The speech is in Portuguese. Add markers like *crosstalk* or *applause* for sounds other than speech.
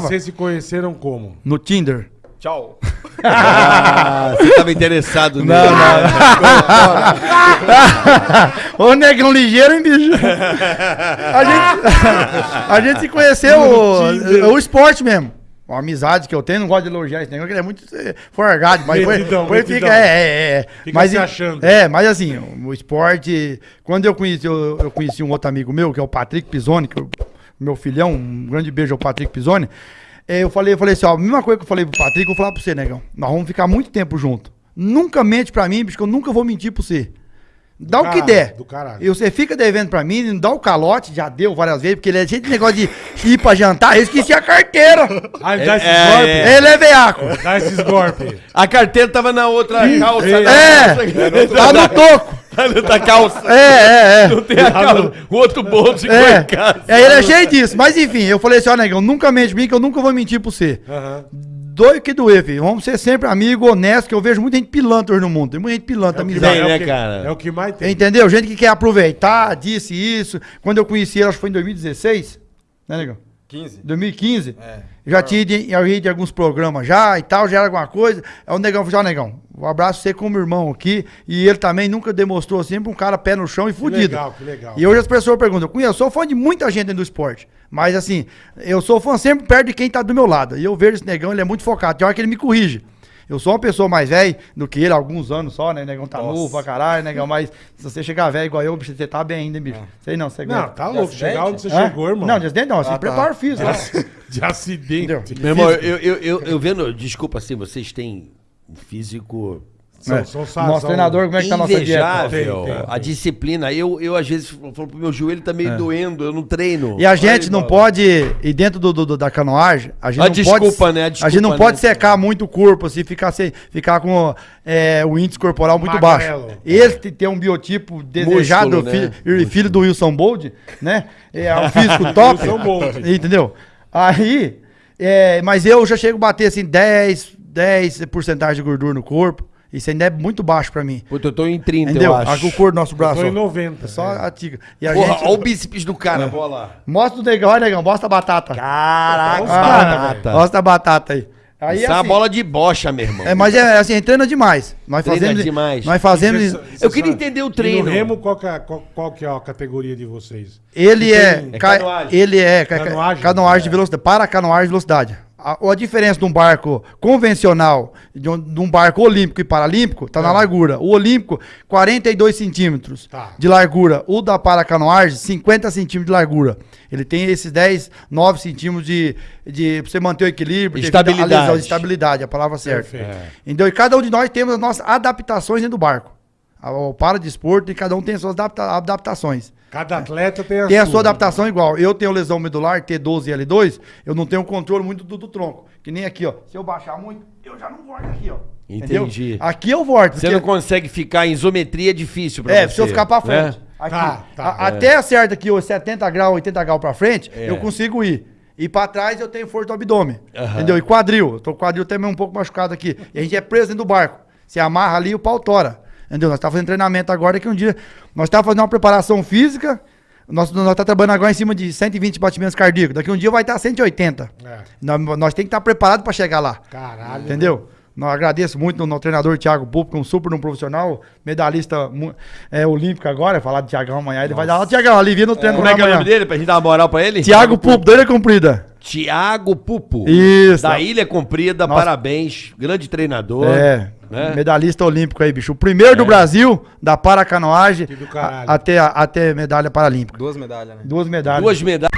vocês se conheceram como? no Tinder. Tchau. *laughs* Ah, você tava interessado nele. Não, não. *laughs* Ô, negão ligeiro, hein, bicho? A gente, a gente se conheceu o, o esporte mesmo. Uma amizade que eu tenho, não gosto de elogiar esse negócio, que ele é muito eh, forgado, mas Metidão, foi metidão. fica, é, é, é. Fica mas, se achando. É, mas assim, o esporte, quando eu conheci, eu, eu conheci um outro amigo meu, que é o Patrick Pisoni, que é o meu filhão, um grande beijo ao Patrick Pisoni, eh, eu falei, eu falei assim, ó, a mesma coisa que eu falei pro Patrick, eu vou falar pra você, negão, nós vamos ficar muito tempo junto. Nunca mente pra mim, bicho, que eu nunca vou mentir pra você. Dá o que caralho, der. do caralho. E você fica devendo pra mim, não dá o calote, já deu várias vezes, porque ele é cheio de negócio de ir pra jantar, eu esqueci a carteira. Ah, dá esses é, golpes? é. Ele é veaco. Dá esses golpes. A carteira tava na outra calça. é. na É, outra- tá no toco. Na outra calça. É, é, é. Não tem a calça. O outro bolso ficou É, em casa. é, ele é cheio disso. Mas enfim, eu falei assim, ó, negão, nunca mente pra mim, que eu nunca vou mentir pra você. Aham. Doido que doer, filho. Vamos ser sempre amigo, honesto, que eu vejo muita gente pilantra hoje no mundo. Tem muita gente pilantra, É amizade. Tem, né, é o que- cara? É o que mais tem. Entendeu? Gente que quer aproveitar, disse isso. Quando eu conheci ele, acho que foi em 2016, né, negão? 15. 2015. É. Já tinha em- eu ia de alguns programas já e tal, já era alguma coisa. Aí o negão falou, ó, negão, um abraço você como irmão aqui. E ele também nunca demonstrou sempre um cara pé no chão e Que fudido. legal, que legal. E hoje as pessoas perguntam, eu sou fã de muita gente dentro do esporte. Mas assim, eu sou fã sempre perto de quem tá do meu lado. E eu vejo esse negão, ele é muito focado. Tem hora que ele me corrige. Eu sou uma pessoa mais velha do que ele, há alguns anos só, né? O negão tá Nossa. novo pra caralho, negão. Mas se você chegar velho igual eu, bicho, você tá bem ainda, bicho. Sei não, você Não, aguenta. tá De louco. Chegar onde você Hã? chegou, irmão. Não, de acidente não, assim, Ah, tá. preparo físico. né? De acidente. Entendeu? Meu irmão, eu, eu, eu, eu vendo, desculpa assim, vocês têm um físico São, É. são, são, Nosso são- treinador, como é que tá a nossa dieta? invejável. Tem, tem, A disciplina. Eu, eu às vezes falo pro meu joelho tá meio doendo, eu não treino. É. E a gente Aí, não bola. pode, e dentro do, do- do- da canoagem, a gente A não desculpa, pode, né? A a gente desculpa, não pode né? secar muito o corpo, assim, ficar, sem, ficar com é, o índice corporal muito Magrelo. baixo. Esse que tem um biotipo desejado, Músculo, fi- né? filho, filho do Wilson Bold, né? É um *laughs* físico top. Entendeu? Aí, é, mas eu já chego a bater assim 10, 10 porcentagem de gordura no corpo. Isso ainda é muito baixo pra mim. Puta, eu tô em 30, Entendeu? eu acho. O corpo do nosso braço. Tô em ó. 90. É só é. a tica. E a Porra, gente. olha o bíceps do cara, bola. Mostra o negão, olha, negão, mostra a batata. Caraca, os caras, batata. Mostra a batata aí. Aí, Isso é uma assim, bola de bocha, meu irmão. é, mas é assim, treina demais. Nós Treina fazemos. demais. Nós fazemos. Você- Eu queria sabe. entender o E treino. no Remo, qual que, é, qual, qual que é a categoria de vocês? Ele é. É ca- canoagem. Ele é. ca- ca- Canoagem? Canoagem de velocidade. Para canoagem de velocidade. A, a diferença de um barco convencional, de um, de um barco olímpico e paralímpico, tá na largura. O olímpico, 42 centímetros Tá. de largura. O da paracanoagem, 50 centímetros de largura. Ele tem esses 10, 9 centímetros de, de. pra você manter o equilíbrio, Estabilidade. lesão, estabilidade, a palavra certa. Perfeito. Entendeu? E cada um de nós temos as nossas adaptações dentro do barco. O para de esporte e cada um tem as suas adapta- adaptações. Cada atleta tem a Tem a sua. sua adaptação igual. Eu tenho lesão medular, T12 e L2, eu não tenho controle muito do, do tronco. Que nem aqui, ó. Se eu baixar muito, eu já não volto aqui, ó. Entendi. Aqui eu volto. Você porque- não consegue ficar em isometria, é difícil pra é, você. precisa ficar pra né? frente. Aqui. Tá, tá. A- Até acerta aqui, ó, 70 graus, 80 graus pra frente, É. eu consigo ir. E pra trás eu tenho força do abdômen. Entendeu? E quadril. Eu tô com o quadril também um pouco machucado aqui. E a gente é preso dentro do barco. Você amarra ali e o pau tora. Entendeu? Nós tá fazendo treinamento agora que um dia. Nós tá fazendo uma preparação física. Nós, nós tá trabalhando agora em cima de 120 batimentos cardíacos. Daqui um dia vai estar 180. É. Nós, nós temos que estar preparados pra chegar lá. Caralho. Entendeu? Nós agradeço muito no, no treinador Thiago Pupo, que é um super um profissional, medalhista é, olímpico agora. Falar de Thiagão amanhã, ele vai dar aula. Thiagão, alivia no treino Como é que é o nome dele, pra gente dar uma moral pra ele? Thiago Pupo, doida comprida. Tiago Pupu. Isso. Da Ilha Comprida, Nossa. parabéns. Grande treinador. É. Né? Medalhista olímpico aí, bicho. O primeiro é. do Brasil da paracanoagem até, até medalha paralímpica. Duas medalhas, né? Duas medalhas. Duas medalhas.